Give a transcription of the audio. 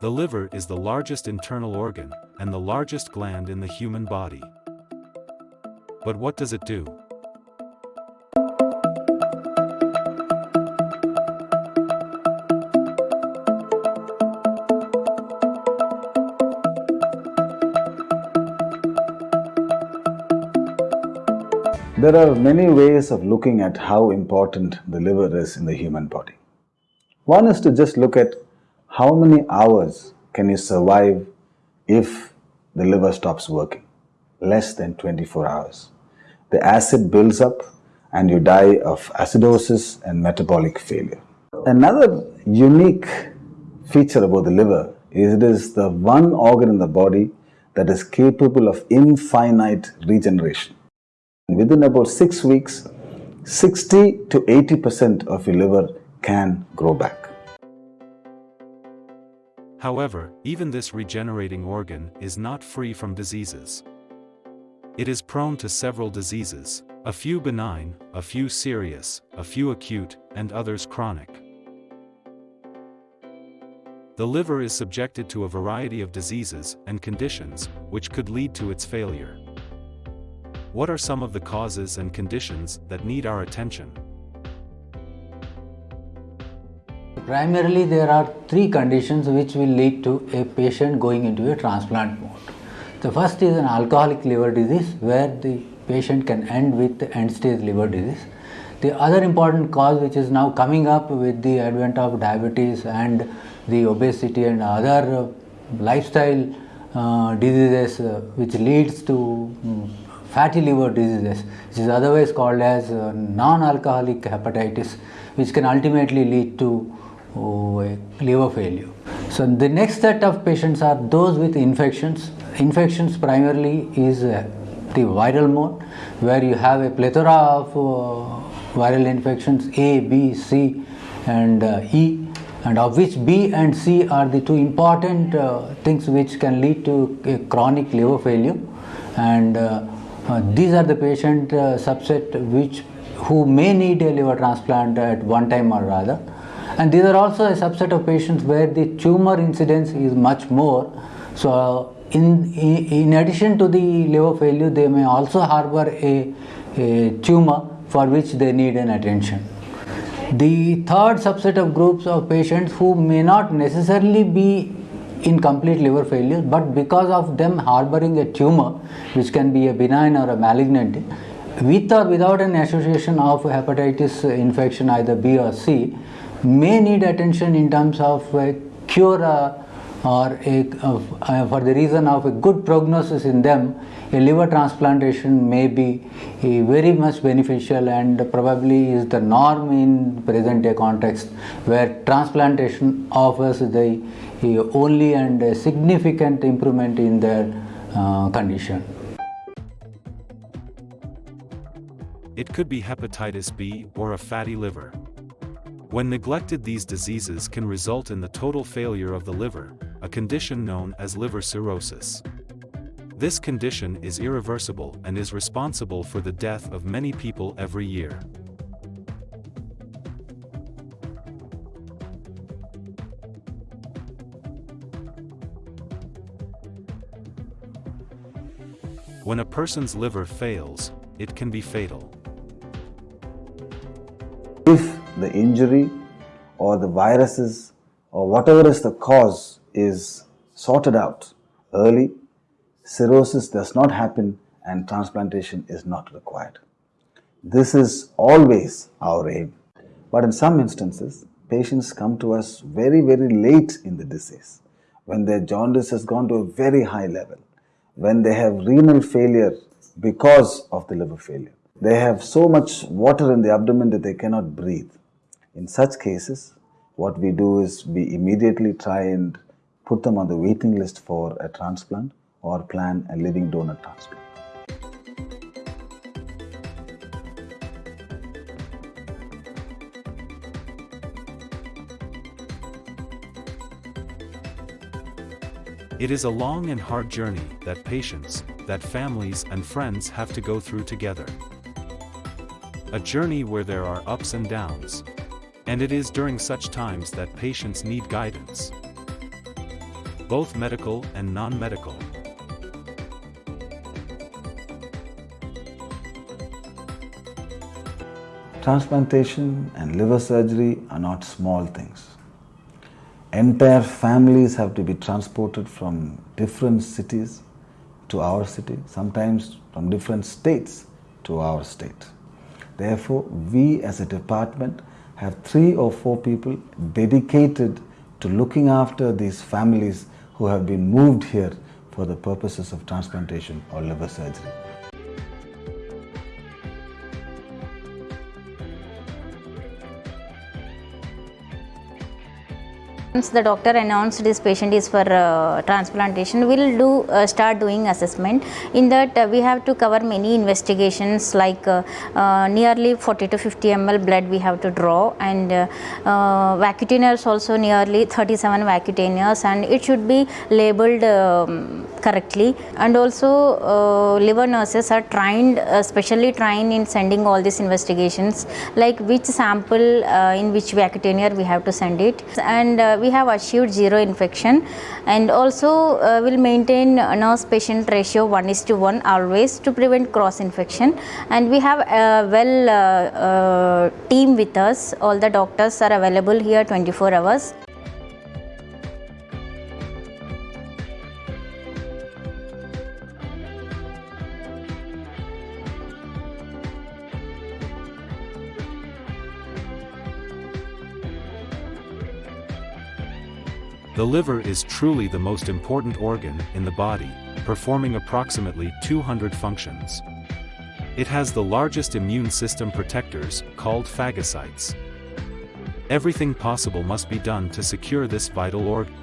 The liver is the largest internal organ, and the largest gland in the human body. But what does it do? There are many ways of looking at how important the liver is in the human body. One is to just look at how many hours can you survive if the liver stops working? Less than 24 hours. The acid builds up and you die of acidosis and metabolic failure. Another unique feature about the liver is it is the one organ in the body that is capable of infinite regeneration. Within about six weeks, 60 to 80% of your liver can grow back. However, even this regenerating organ is not free from diseases. It is prone to several diseases, a few benign, a few serious, a few acute, and others chronic. The liver is subjected to a variety of diseases and conditions, which could lead to its failure. What are some of the causes and conditions that need our attention? Primarily, there are three conditions which will lead to a patient going into a transplant mode. The first is an alcoholic liver disease where the patient can end with end stage liver disease. The other important cause which is now coming up with the advent of diabetes and the obesity and other uh, lifestyle uh, diseases uh, which leads to um, fatty liver diseases, which is otherwise called as uh, non-alcoholic hepatitis, which can ultimately lead to liver failure. So the next set of patients are those with infections. Infections primarily is uh, the viral mode, where you have a plethora of uh, viral infections A, B, C, and uh, E, and of which B and C are the two important uh, things which can lead to a chronic liver failure, and uh, these are the patient uh, subset which who may need a liver transplant at one time or rather and these are also a subset of patients where the tumor incidence is much more. So in, in addition to the liver failure they may also harbor a, a tumor for which they need an attention. The third subset of groups of patients who may not necessarily be in complete liver failure but because of them harboring a tumor which can be a benign or a malignant with or without an association of hepatitis infection either B or C may need attention in terms of a cure uh, or a, uh, for the reason of a good prognosis in them a liver transplantation may be very much beneficial and probably is the norm in present day context where transplantation offers the only and significant improvement in their uh, condition. It could be hepatitis B or a fatty liver. When neglected these diseases can result in the total failure of the liver, a condition known as liver cirrhosis. This condition is irreversible and is responsible for the death of many people every year. When a person's liver fails, it can be fatal. If the injury or the viruses or whatever is the cause is sorted out early, cirrhosis does not happen and transplantation is not required. This is always our aim. But in some instances, patients come to us very, very late in the disease when their jaundice has gone to a very high level when they have renal failure because of the liver failure. They have so much water in the abdomen that they cannot breathe. In such cases, what we do is we immediately try and put them on the waiting list for a transplant or plan a living donor transplant. It is a long and hard journey that patients, that families and friends have to go through together. A journey where there are ups and downs. And it is during such times that patients need guidance. both medical and non-medical. Transplantation and liver surgery are not small things. Entire families have to be transported from different cities to our city, sometimes from different states to our state. Therefore, we as a department have three or four people dedicated to looking after these families who have been moved here for the purposes of transplantation or liver surgery. Once the doctor announced this patient is for uh, transplantation, we'll do uh, start doing assessment. In that, uh, we have to cover many investigations like uh, uh, nearly 40 to 50 ml blood we have to draw, and uh, vacutainers also nearly 37 vacutainers, and it should be labeled um, correctly. And also, uh, liver nurses are trained, uh, specially trained in sending all these investigations, like which sample uh, in which vacutainer we have to send it, and uh, we have achieved zero infection. And also uh, will maintain nurse patient ratio 1 is to 1 always to prevent cross infection. And we have a well uh, team with us. All the doctors are available here 24 hours The liver is truly the most important organ in the body, performing approximately 200 functions. It has the largest immune system protectors, called phagocytes. Everything possible must be done to secure this vital organ.